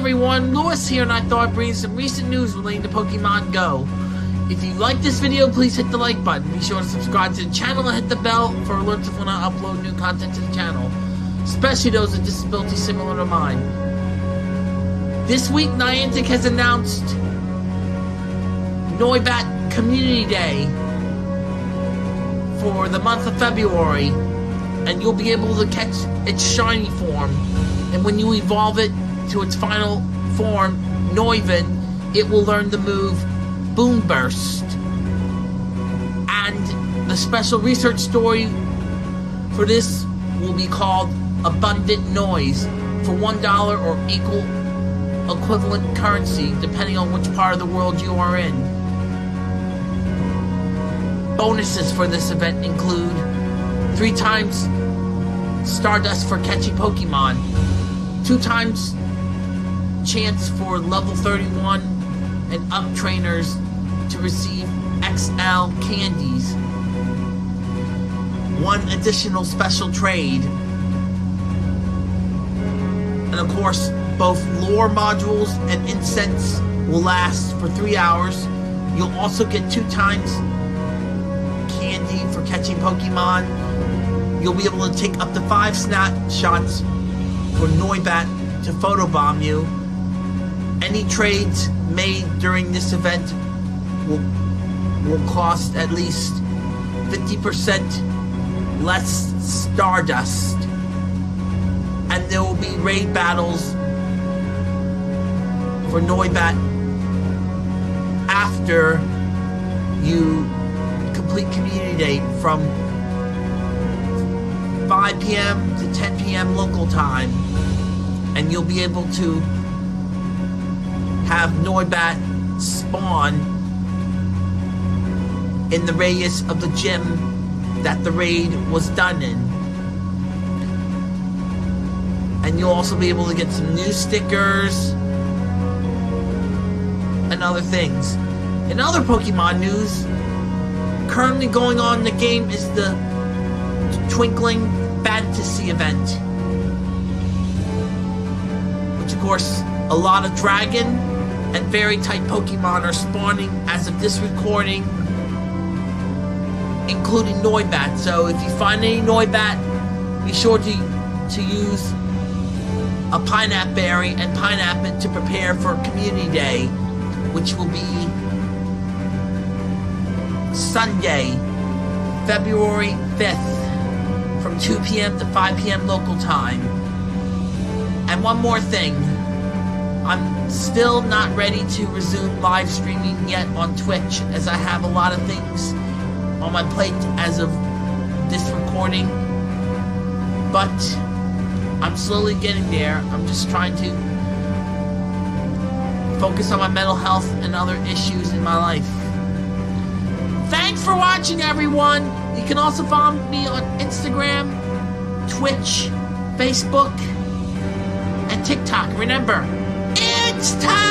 everyone, Lewis here and I thought I'd bring some recent news relating to Pokemon Go. If you like this video, please hit the like button. Be sure to subscribe to the channel and hit the bell for alerts when I upload new content to the channel, especially those with disabilities similar to mine. This week, Niantic has announced Noibat Community Day for the month of February, and you'll be able to catch its shiny form. And when you evolve it to its final form, Noivern, it will learn the move Boomburst. And the special research story for this will be called Abundant Noise for $1 or equal equivalent currency, depending on which part of the world you are in. Bonuses for this event include three times Stardust for catching Pokemon, two times chance for level 31 and up trainers to receive XL candies, one additional special trade, and of course, both lure modules and incense will last for three hours. You'll also get two times candy for catching Pokemon. You'll be able to take up to five snapshots for Noibat to photobomb you. Any trades made during this event will, will cost at least 50% less Stardust. And there will be raid battles for Noibat after you complete Community Day from 5 p.m. to 10 p.m. local time. And you'll be able to have Noibat spawn in the radius of the gym that the raid was done in. And you'll also be able to get some new stickers and other things. In other Pokemon news, currently going on in the game is the Twinkling Fantasy event. Which, of course, a lot of dragon and fairy type Pokemon are spawning as of this recording, including Noibat. So if you find any Noibat, be sure to, to use a Pineapple Berry and Pineapple to prepare for Community Day, which will be Sunday, February 5th, from 2 p.m. to 5 p.m. local time. And one more thing. I'm still not ready to resume live streaming yet on Twitch, as I have a lot of things on my plate as of this recording. But I'm slowly getting there. I'm just trying to focus on my mental health and other issues in my life. Thanks for watching, everyone! You can also follow me on Instagram, Twitch, Facebook, and TikTok. Remember, it's time!